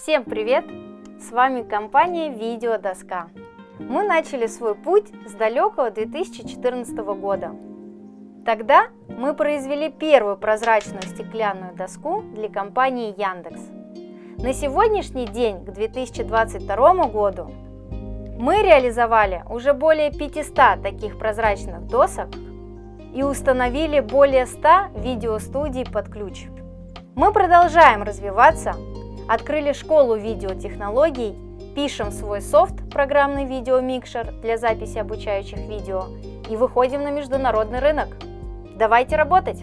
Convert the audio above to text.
Всем привет! С вами компания Видеодоска. Мы начали свой путь с далекого 2014 года. Тогда мы произвели первую прозрачную стеклянную доску для компании Яндекс. На сегодняшний день, к 2022 году, мы реализовали уже более 500 таких прозрачных досок и установили более 100 видеостудий под ключ. Мы продолжаем развиваться, открыли школу видеотехнологий, пишем свой софт, программный видеомикшер для записи обучающих видео и выходим на международный рынок. Давайте работать!